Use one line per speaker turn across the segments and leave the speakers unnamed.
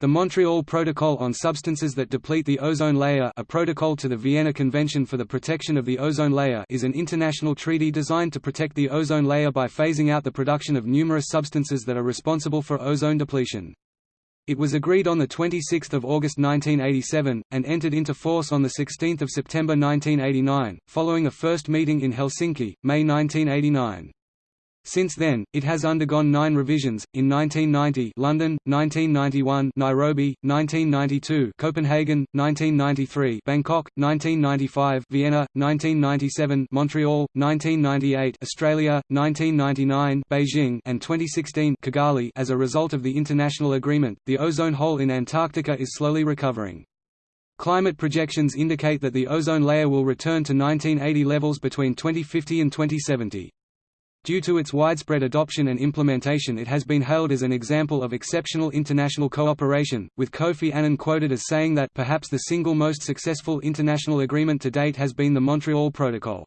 The Montreal Protocol on Substances that Deplete the Ozone Layer a protocol to the Vienna Convention for the Protection of the Ozone Layer is an international treaty designed to protect the ozone layer by phasing out the production of numerous substances that are responsible for ozone depletion. It was agreed on 26 August 1987, and entered into force on 16 September 1989, following a first meeting in Helsinki, May 1989. Since then, it has undergone nine revisions, in 1990 London, 1991 Nairobi, 1992 Copenhagen, 1993 Bangkok, 1995 Vienna, 1997 Montreal, 1998 Australia, 1999 Beijing and 2016 Kigali as a result of the international agreement, the ozone hole in Antarctica is slowly recovering. Climate projections indicate that the ozone layer will return to 1980 levels between 2050 and 2070. Due to its widespread adoption and implementation it has been hailed as an example of exceptional international cooperation, with Kofi Annan quoted as saying that perhaps the single most successful international agreement to date has been the Montreal Protocol.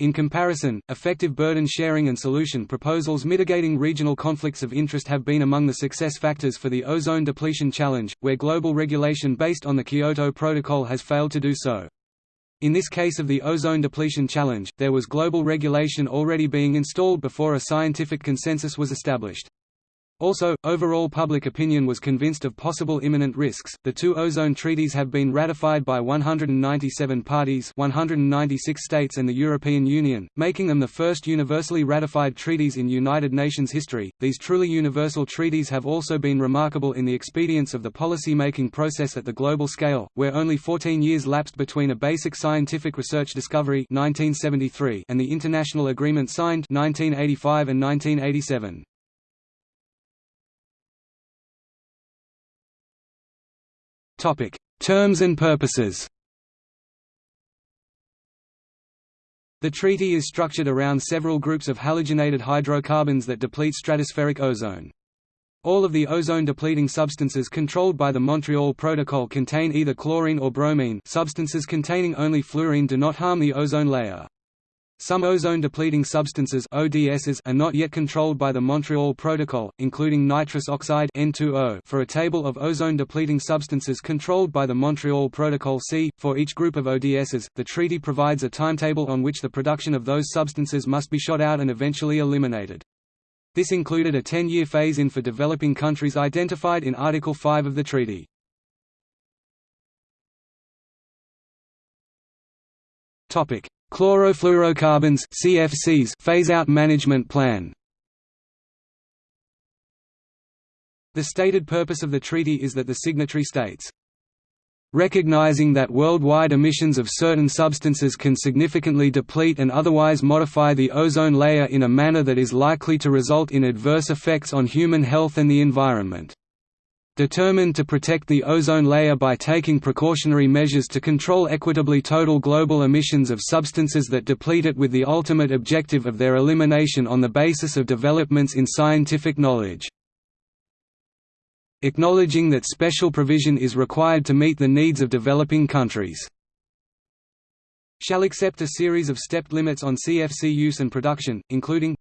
In comparison, effective burden sharing and solution proposals mitigating regional conflicts of interest have been among the success factors for the ozone depletion challenge, where global regulation based on the Kyoto Protocol has failed to do so. In this case of the ozone depletion challenge, there was global regulation already being installed before a scientific consensus was established. Also, overall public opinion was convinced of possible imminent risks. The two ozone treaties have been ratified by 197 parties, 196 states and the European Union, making them the first universally ratified treaties in United Nations history. These truly universal treaties have also been remarkable in the expedience of the policy-making process at the global scale, where only 14 years lapsed between a basic scientific research discovery 1973 and the international agreement signed 1985 and 1987. Topic: Terms and purposes. The treaty is structured around several groups of halogenated hydrocarbons that deplete stratospheric ozone. All of the ozone-depleting substances controlled by the Montreal Protocol contain either chlorine or bromine substances containing only fluorine do not harm the ozone layer. Some ozone-depleting substances ODSs are not yet controlled by the Montreal Protocol, including nitrous oxide N2O for a table of ozone-depleting substances controlled by the Montreal Protocol C. For each group of ODSs, the treaty provides a timetable on which the production of those substances must be shot out and eventually eliminated. This included a 10-year phase-in for developing countries identified in Article 5 of the treaty. Topic: Chlorofluorocarbons (CFCs) phase-out management plan. The stated purpose of the treaty is that the signatory states recognizing that worldwide emissions of certain substances can significantly deplete and otherwise modify the ozone layer in a manner that is likely to result in adverse effects on human health and the environment determined to protect the ozone layer by taking precautionary measures to control equitably total global emissions of substances that deplete it with the ultimate objective of their elimination on the basis of developments in scientific knowledge. Acknowledging that special provision is required to meet the needs of developing countries shall accept a series of stepped limits on CFC use and production, including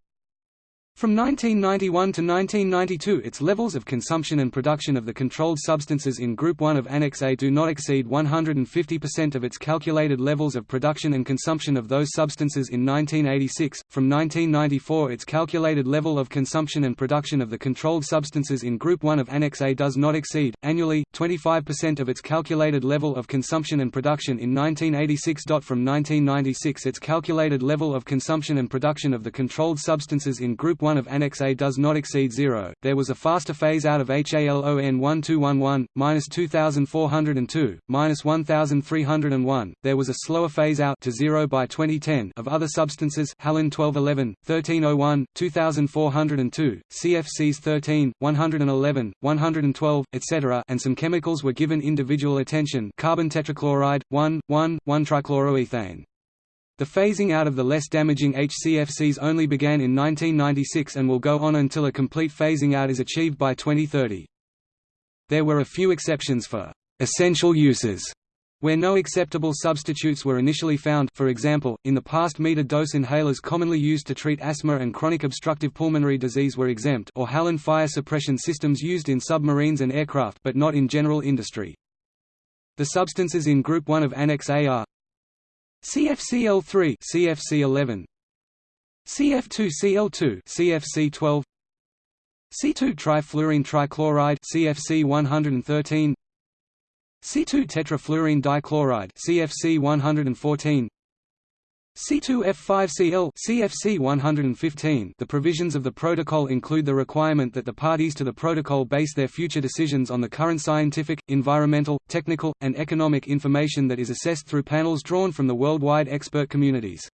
from 1991 to 1992 its levels of consumption and production of the controlled substances in Group 1 of Annex A do not exceed 150% of its calculated levels of production and consumption of those substances in 1986. From 1994 its calculated level of consumption and production of the controlled substances in Group 1 of Annex A does not exceed, annually, 25% of its calculated level of consumption and production in 1986. From 1996 its calculated level of consumption and production of the controlled substances in Group 1 1 of Annex A does not exceed zero. There was a faster phase out of HALON 1211, minus 2402, minus 1301. There was a slower phase out to zero by 2010 of other substances Halon 1211, 1301, 2402, CFCs 13, 111, 112, etc. and some chemicals were given individual attention carbon tetrachloride, 1, 1, 1-trichloroethane. The phasing out of the less damaging HCFCs only began in 1996 and will go on until a complete phasing out is achieved by 2030. There were a few exceptions for essential uses Where no acceptable substitutes were initially found for example, in the past meter-dose inhalers commonly used to treat asthma and chronic obstructive pulmonary disease were exempt or Halon fire suppression systems used in submarines and aircraft but not in general industry. The substances in Group 1 of Annex A are CFCl3 CFC11 CF2Cl2 CFC12 C2 trifluorine trichloride CFC 113 C2-tetrafluorine dichloride CFC 114 C2F5Cl CFC 115 The provisions of the protocol include the requirement that the parties to the protocol base their future decisions on the current scientific, environmental, technical, and economic information that is assessed through panels drawn from the worldwide expert communities.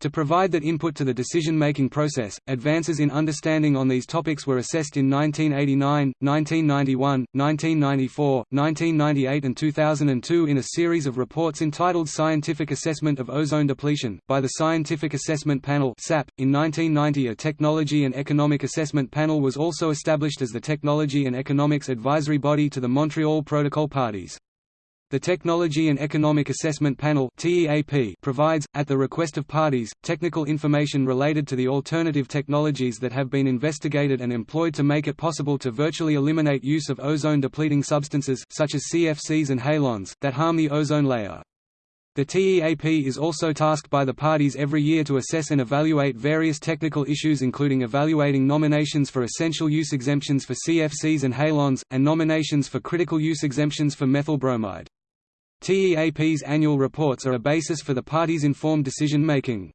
To provide that input to the decision-making process, advances in understanding on these topics were assessed in 1989, 1991, 1994, 1998 and 2002 in a series of reports entitled Scientific Assessment of Ozone Depletion, by the Scientific Assessment Panel .In 1990 a Technology and Economic Assessment Panel was also established as the Technology and Economics Advisory Body to the Montreal Protocol parties. The Technology and Economic Assessment Panel provides, at the request of parties, technical information related to the alternative technologies that have been investigated and employed to make it possible to virtually eliminate use of ozone-depleting substances such as CFCs and halons, that harm the ozone layer. The TEAP is also tasked by the parties every year to assess and evaluate various technical issues including evaluating nominations for essential use exemptions for CFCs and halons, and nominations for critical use exemptions for methyl bromide. TEAP's annual reports are a basis for the party's informed decision-making.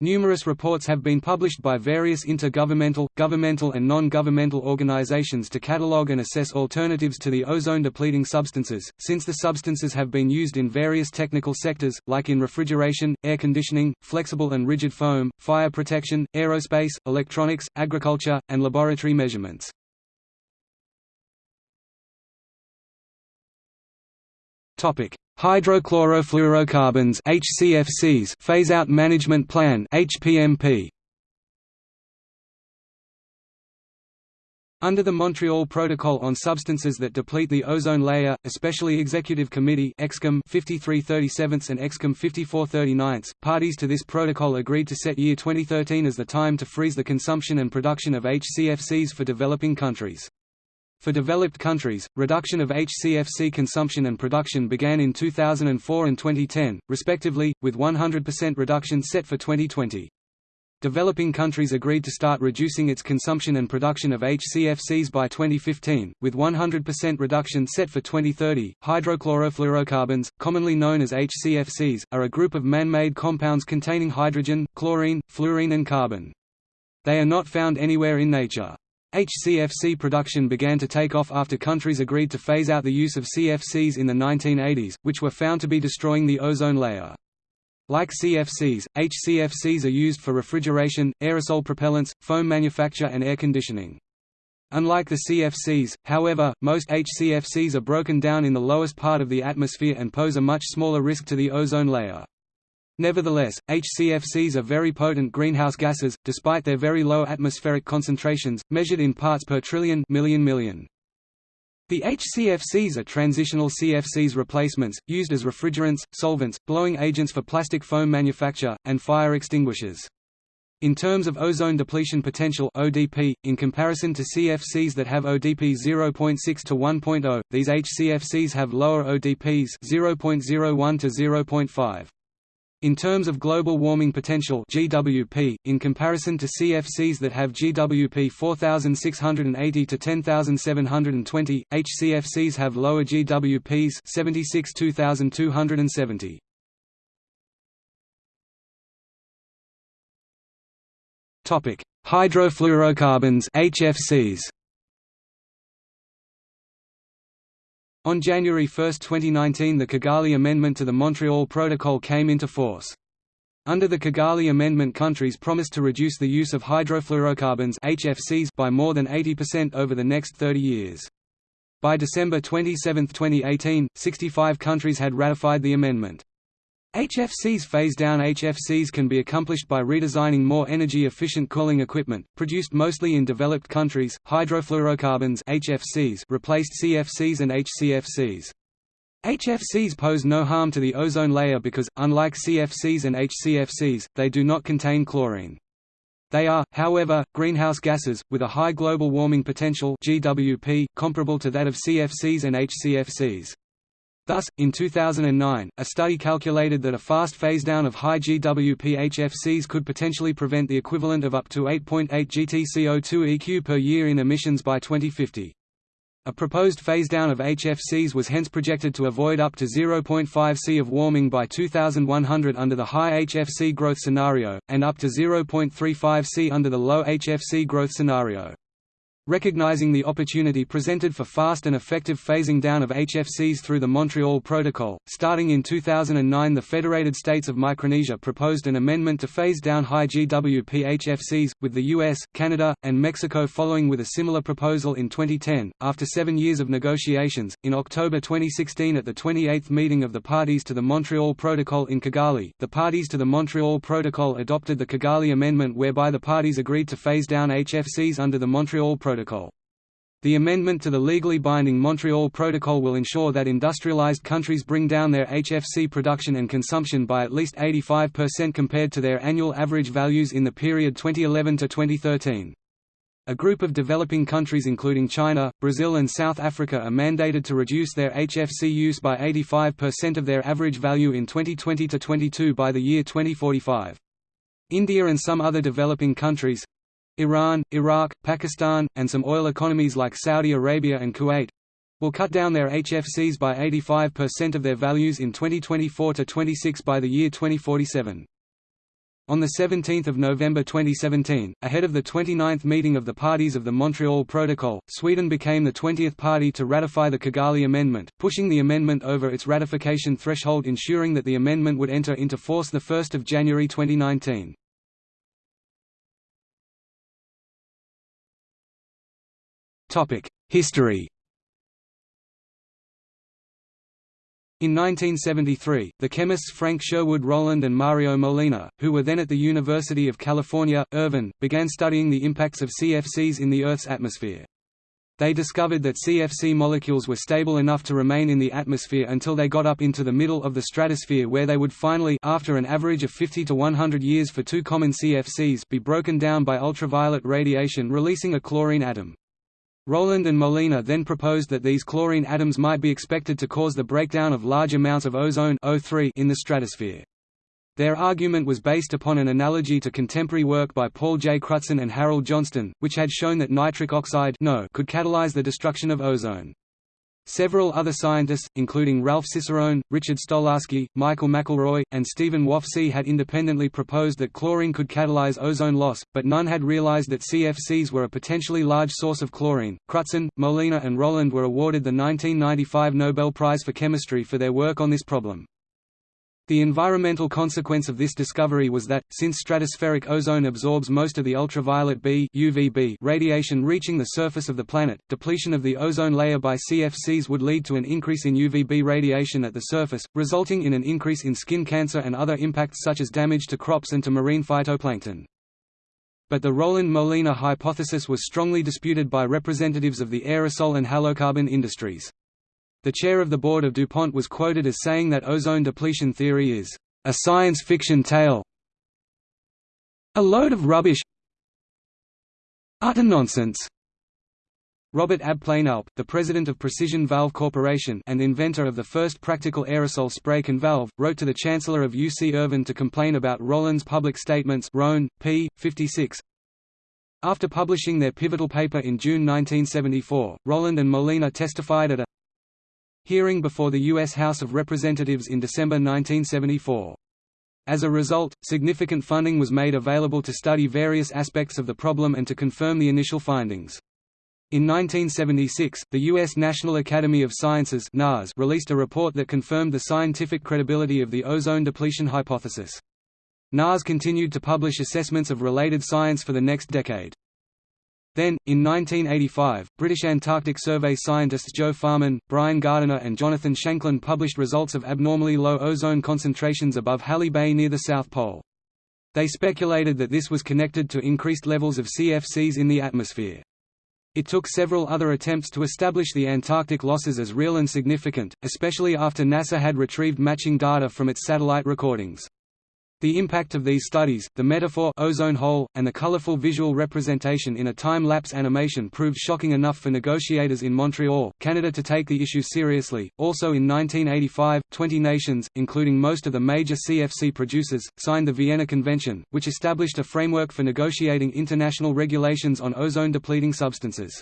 Numerous reports have been published by various intergovernmental, governmental and non-governmental organizations to catalogue and assess alternatives to the ozone-depleting substances, since the substances have been used in various technical sectors, like in refrigeration, air conditioning, flexible and rigid foam, fire protection, aerospace, electronics, agriculture, and laboratory measurements. Topic: Hydrochlorofluorocarbons (HCFCs) phase-out management plan (HPMP). Under the Montreal Protocol on Substances that Deplete the Ozone Layer, especially Executive Committee EXCOM 5337 and EXCOM 5439, parties to this protocol agreed to set year 2013 as the time to freeze the consumption and production of HCFCs for developing countries. For developed countries, reduction of HCFC consumption and production began in 2004 and 2010, respectively, with 100% reduction set for 2020. Developing countries agreed to start reducing its consumption and production of HCFCs by 2015, with 100% reduction set for 2030. Hydrochlorofluorocarbons, commonly known as HCFCs, are a group of man-made compounds containing hydrogen, chlorine, fluorine and carbon. They are not found anywhere in nature. HCFC production began to take off after countries agreed to phase out the use of CFCs in the 1980s, which were found to be destroying the ozone layer. Like CFCs, HCFCs are used for refrigeration, aerosol propellants, foam manufacture and air conditioning. Unlike the CFCs, however, most HCFCs are broken down in the lowest part of the atmosphere and pose a much smaller risk to the ozone layer. Nevertheless, HCFCs are very potent greenhouse gases, despite their very low atmospheric concentrations, measured in parts per trillion million million. The HCFCs are transitional CFCs replacements, used as refrigerants, solvents, blowing agents for plastic foam manufacture, and fire extinguishers. In terms of ozone depletion potential ODP, in comparison to CFCs that have ODP 0.6 to 1.0, these HCFCs have lower ODPs 0.01 to 0.5. In terms of global warming potential GWP, in comparison to CFCs that have GWP 4680 to 10720, HCFCs have lower GWPs 76 2270. Topic: Hydrofluorocarbons HFCs. On January 1, 2019 the Kigali Amendment to the Montreal Protocol came into force. Under the Kigali Amendment countries promised to reduce the use of hydrofluorocarbons HFCs by more than 80% over the next 30 years. By December 27, 2018, 65 countries had ratified the amendment. HFCs phase-down HFCs can be accomplished by redesigning more energy-efficient cooling equipment, produced mostly in developed countries. Hydrofluorocarbons HFCs replaced CFCs and HCFCs. HFCs pose no harm to the ozone layer because, unlike CFCs and HCFCs, they do not contain chlorine. They are, however, greenhouse gases, with a high global warming potential GWP, comparable to that of CFCs and HCFCs. Thus, in 2009, a study calculated that a fast phase-down of high GWP HFCs could potentially prevent the equivalent of up to 8.8 GT CO2 EQ per year in emissions by 2050. A proposed phase-down of HFCs was hence projected to avoid up to 0.5 C of warming by 2100 under the high HFC growth scenario, and up to 0.35 C under the low HFC growth scenario. Recognizing the opportunity presented for fast and effective phasing down of HFCs through the Montreal Protocol, starting in 2009 the Federated States of Micronesia proposed an amendment to phase down high GWP HFCs, with the US, Canada, and Mexico following with a similar proposal in 2010. After seven years of negotiations, in October 2016 at the 28th meeting of the parties to the Montreal Protocol in Kigali, the parties to the Montreal Protocol adopted the Kigali Amendment whereby the parties agreed to phase down HFCs under the Montreal Protocol. Protocol. The amendment to the legally binding Montreal Protocol will ensure that industrialized countries bring down their HFC production and consumption by at least 85% compared to their annual average values in the period 2011 to 2013. A group of developing countries including China, Brazil and South Africa are mandated to reduce their HFC use by 85% of their average value in 2020 to 22 by the year 2045. India and some other developing countries, Iran, Iraq, Pakistan, and some oil economies like Saudi Arabia and Kuwait will cut down their HFCs by 85% of their values in 2024 to 26 by the year 2047. On 17 November 2017, ahead of the 29th meeting of the parties of the Montreal Protocol, Sweden became the 20th party to ratify the Kigali Amendment, pushing the amendment over its ratification threshold ensuring that the amendment would enter into force 1 January 2019. History In 1973, the chemists Frank Sherwood Rowland and Mario Molina, who were then at the University of California, Irvine, began studying the impacts of CFCs in the Earth's atmosphere. They discovered that CFC molecules were stable enough to remain in the atmosphere until they got up into the middle of the stratosphere where they would finally after an average of 50 to 100 years for two common CFCs be broken down by ultraviolet radiation releasing a chlorine atom. Rowland and Molina then proposed that these chlorine atoms might be expected to cause the breakdown of large amounts of ozone O3 in the stratosphere. Their argument was based upon an analogy to contemporary work by Paul J. Crutzen and Harold Johnston, which had shown that nitric oxide no could catalyze the destruction of ozone. Several other scientists, including Ralph Cicerone, Richard Stolarski, Michael McElroy, and Stephen Wofsy had independently proposed that chlorine could catalyze ozone loss, but none had realized that CFCs were a potentially large source of chlorine. Crutzen, Molina and Rowland were awarded the 1995 Nobel Prize for Chemistry for their work on this problem. The environmental consequence of this discovery was that, since stratospheric ozone absorbs most of the ultraviolet B UVB radiation reaching the surface of the planet, depletion of the ozone layer by CFCs would lead to an increase in UVB radiation at the surface, resulting in an increase in skin cancer and other impacts such as damage to crops and to marine phytoplankton. But the Rowland-Molina hypothesis was strongly disputed by representatives of the aerosol and halocarbon industries. The chair of the board of DuPont was quoted as saying that ozone depletion theory is, "...a science fiction tale a load of rubbish utter nonsense." Robert Abplanalp, the president of Precision Valve Corporation and inventor of the first practical aerosol spray can valve, wrote to the chancellor of UC Irvine to complain about Rowland's public statements Roan, p. 56. After publishing their pivotal paper in June 1974, Rowland and Molina testified at a hearing before the U.S. House of Representatives in December 1974. As a result, significant funding was made available to study various aspects of the problem and to confirm the initial findings. In 1976, the U.S. National Academy of Sciences released a report that confirmed the scientific credibility of the ozone depletion hypothesis. NAS continued to publish assessments of related science for the next decade. Then, in 1985, British Antarctic Survey scientists Joe Farman, Brian Gardiner and Jonathan Shanklin published results of abnormally low ozone concentrations above Halley Bay near the South Pole. They speculated that this was connected to increased levels of CFCs in the atmosphere. It took several other attempts to establish the Antarctic losses as real and significant, especially after NASA had retrieved matching data from its satellite recordings. The impact of these studies, the metaphor ozone hole, and the colorful visual representation in a time-lapse animation proved shocking enough for negotiators in Montreal, Canada to take the issue seriously. Also in 1985, 20 nations, including most of the major CFC producers, signed the Vienna Convention, which established a framework for negotiating international regulations on ozone-depleting substances.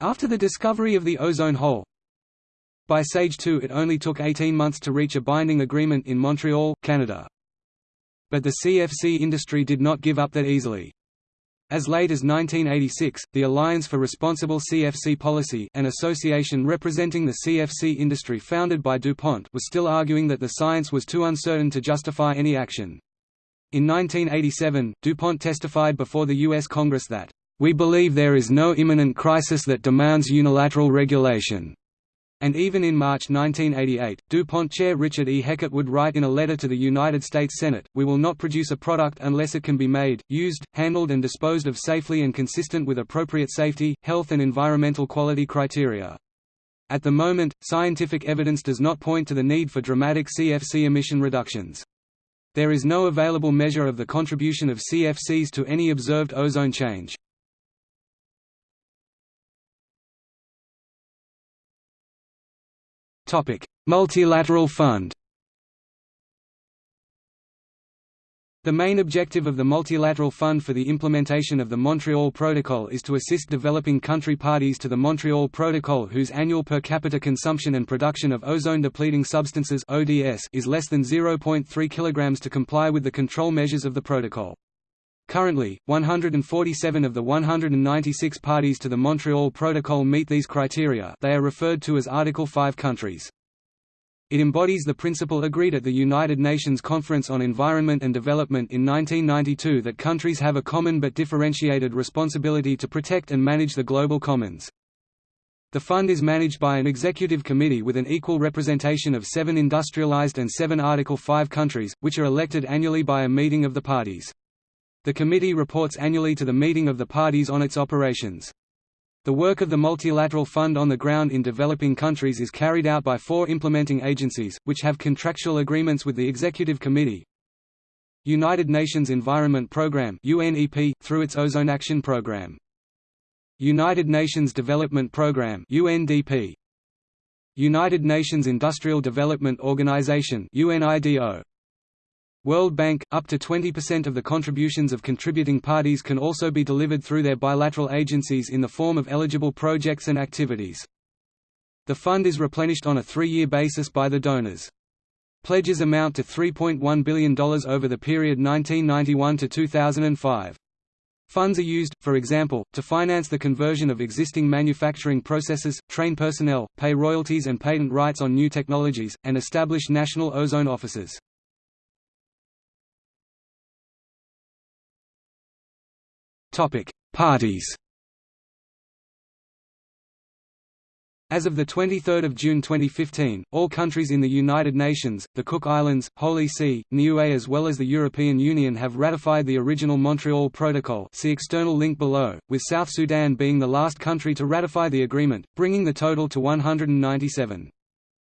After the discovery of the ozone hole, by SAGE 2 it only took 18 months to reach a binding agreement in Montreal, Canada. But the CFC industry did not give up that easily. As late as 1986, the Alliance for Responsible CFC Policy an association representing the CFC industry founded by DuPont was still arguing that the science was too uncertain to justify any action. In 1987, DuPont testified before the U.S. Congress that, "...we believe there is no imminent crisis that demands unilateral regulation." And even in March 1988, DuPont chair Richard E. Heckert would write in a letter to the United States Senate, We will not produce a product unless it can be made, used, handled and disposed of safely and consistent with appropriate safety, health and environmental quality criteria. At the moment, scientific evidence does not point to the need for dramatic CFC emission reductions. There is no available measure of the contribution of CFCs to any observed ozone change. Multilateral Fund The main objective of the Multilateral Fund for the implementation of the Montreal Protocol is to assist developing country parties to the Montreal Protocol whose annual per capita consumption and production of ozone-depleting substances ODS is less than 0.3 kg to comply with the control measures of the protocol. Currently, 147 of the 196 parties to the Montreal Protocol meet these criteria they are referred to as Article 5 countries. It embodies the principle agreed at the United Nations Conference on Environment and Development in 1992 that countries have a common but differentiated responsibility to protect and manage the global commons. The fund is managed by an executive committee with an equal representation of seven industrialized and seven Article 5 countries, which are elected annually by a meeting of the parties. The committee reports annually to the meeting of the parties on its operations. The work of the Multilateral Fund on the ground in developing countries is carried out by four implementing agencies, which have contractual agreements with the Executive Committee. United Nations Environment Programme UNEP, through its Ozone Action Programme. United Nations Development Programme UNDP. United Nations Industrial Development Organization UNIDO. World Bank, up to 20% of the contributions of contributing parties can also be delivered through their bilateral agencies in the form of eligible projects and activities. The fund is replenished on a three-year basis by the donors. Pledges amount to $3.1 billion over the period 1991 to 2005. Funds are used, for example, to finance the conversion of existing manufacturing processes, train personnel, pay royalties and patent rights on new technologies, and establish national ozone offices. Topic: Parties. As of 23 June 2015, all countries in the United Nations, the Cook Islands, Holy See, Niue as well as the European Union have ratified the original Montreal Protocol see external link below, with South Sudan being the last country to ratify the agreement, bringing the total to 197.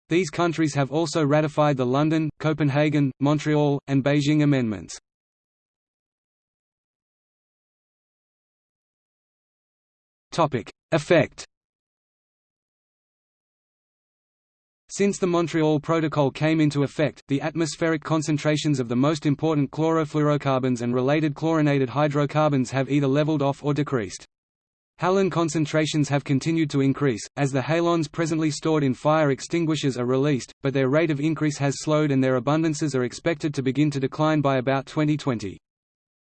These countries have also ratified the London, Copenhagen, Montreal, and Beijing amendments. Effect Since the Montreal Protocol came into effect, the atmospheric concentrations of the most important chlorofluorocarbons and related chlorinated hydrocarbons have either leveled off or decreased. Halon concentrations have continued to increase, as the halons presently stored in fire extinguishers are released, but their rate of increase has slowed and their abundances are expected to begin to decline by about 2020.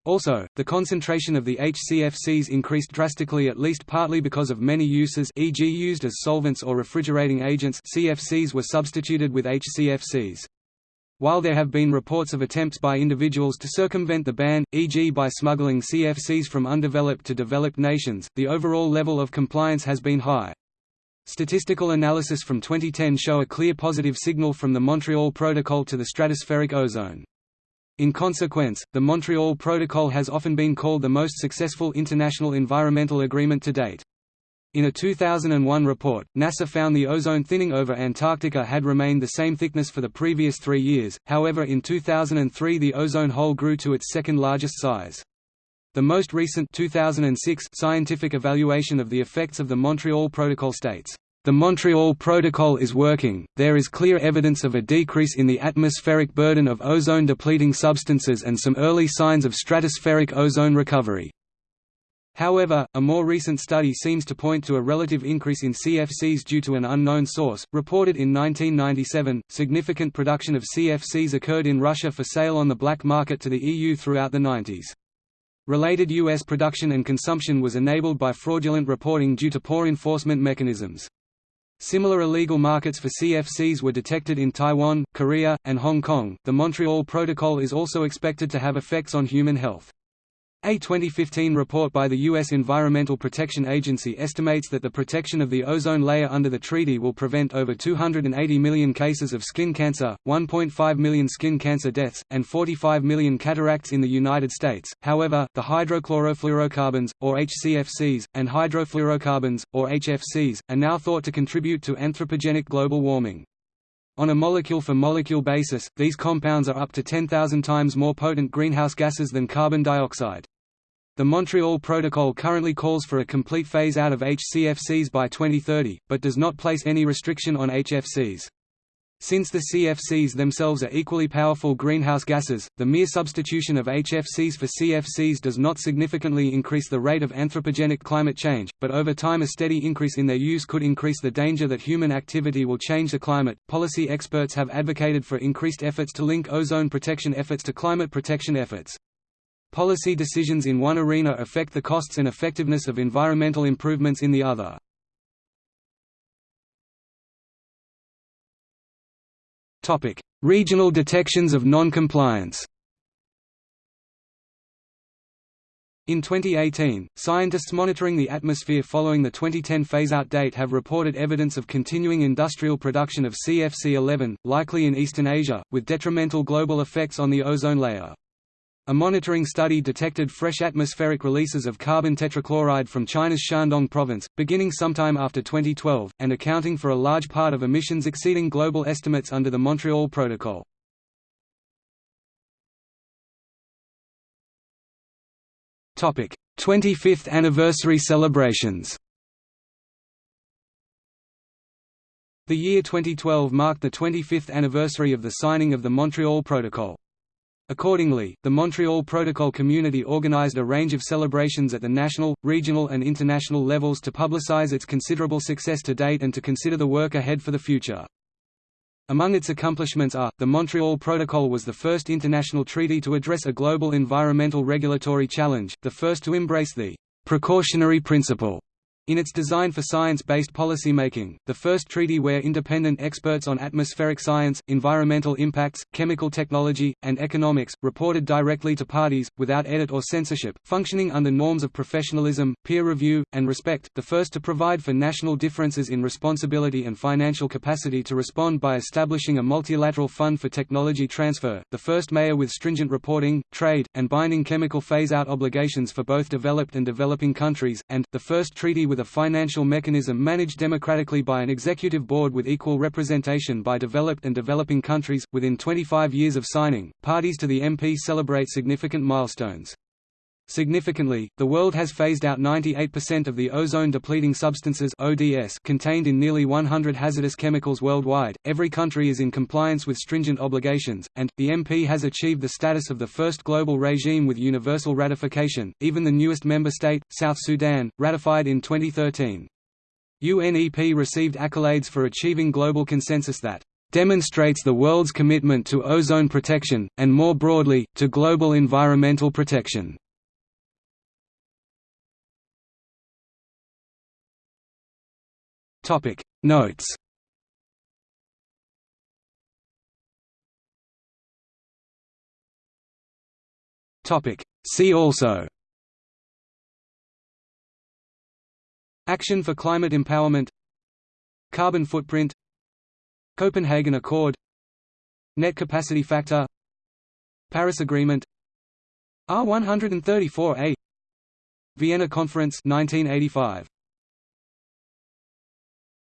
Also, the concentration of the HCFCs increased drastically at least partly because of many uses e.g. used as solvents or refrigerating agents CFCs were substituted with HCFCs. While there have been reports of attempts by individuals to circumvent the ban, e.g. by smuggling CFCs from undeveloped to developed nations, the overall level of compliance has been high. Statistical analysis from 2010 show a clear positive signal from the Montreal Protocol to the stratospheric ozone. In consequence, the Montreal Protocol has often been called the most successful international environmental agreement to date. In a 2001 report, NASA found the ozone thinning over Antarctica had remained the same thickness for the previous three years, however in 2003 the ozone hole grew to its second largest size. The most recent 2006 scientific evaluation of the effects of the Montreal Protocol states, "...the Montreal Protocol is working, there is clear evidence of a decrease in the atmospheric burden of ozone-depleting substances and some early signs of stratospheric ozone recovery." However, a more recent study seems to point to a relative increase in CFCs due to an unknown source. Reported in 1997, significant production of CFCs occurred in Russia for sale on the black market to the EU throughout the 90s. Related U.S. production and consumption was enabled by fraudulent reporting due to poor enforcement mechanisms. Similar illegal markets for CFCs were detected in Taiwan, Korea, and Hong Kong. The Montreal Protocol is also expected to have effects on human health. A 2015 report by the U.S. Environmental Protection Agency estimates that the protection of the ozone layer under the treaty will prevent over 280 million cases of skin cancer, 1.5 million skin cancer deaths, and 45 million cataracts in the United States. However, the hydrochlorofluorocarbons, or HCFCs, and hydrofluorocarbons, or HFCs, are now thought to contribute to anthropogenic global warming. On a molecule-for-molecule -molecule basis, these compounds are up to 10,000 times more potent greenhouse gases than carbon dioxide. The Montreal Protocol currently calls for a complete phase-out of HCFCs by 2030, but does not place any restriction on HFCs. Since the CFCs themselves are equally powerful greenhouse gases, the mere substitution of HFCs for CFCs does not significantly increase the rate of anthropogenic climate change, but over time a steady increase in their use could increase the danger that human activity will change the climate. Policy experts have advocated for increased efforts to link ozone protection efforts to climate protection efforts. Policy decisions in one arena affect the costs and effectiveness of environmental improvements in the other. Regional detections of non-compliance. In 2018, scientists monitoring the atmosphere following the 2010 phase-out date have reported evidence of continuing industrial production of CFC-11, likely in Eastern Asia, with detrimental global effects on the ozone layer. A monitoring study detected fresh atmospheric releases of carbon tetrachloride from China's Shandong province, beginning sometime after 2012, and accounting for a large part of emissions exceeding global estimates under the Montreal Protocol. Topic: 25th anniversary celebrations. The year 2012 marked the 25th anniversary of the signing of the Montreal Protocol. Accordingly, the Montreal Protocol community organized a range of celebrations at the national, regional and international levels to publicize its considerable success to date and to consider the work ahead for the future. Among its accomplishments are, the Montreal Protocol was the first international treaty to address a global environmental regulatory challenge, the first to embrace the precautionary principle in its design for science-based policymaking, the first treaty where independent experts on atmospheric science, environmental impacts, chemical technology, and economics, reported directly to parties, without edit or censorship, functioning under norms of professionalism, peer review, and respect, the first to provide for national differences in responsibility and financial capacity to respond by establishing a multilateral fund for technology transfer, the first mayor with stringent reporting, trade, and binding chemical phase-out obligations for both developed and developing countries, and, the first treaty with a financial mechanism managed democratically by an executive board with equal representation by developed and developing countries. Within 25 years of signing, parties to the MP celebrate significant milestones. Significantly, the world has phased out 98% of the ozone-depleting substances (ODS) contained in nearly 100 hazardous chemicals worldwide. Every country is in compliance with stringent obligations, and the MP has achieved the status of the first global regime with universal ratification. Even the newest member state, South Sudan, ratified in 2013. UNEP received accolades for achieving global consensus that demonstrates the world's commitment to ozone protection, and more broadly, to global environmental protection. Topic Notes. Topic See also. Action for climate empowerment. Carbon footprint. Copenhagen Accord. Net capacity factor. Paris Agreement. R134A Vienna Conference 1985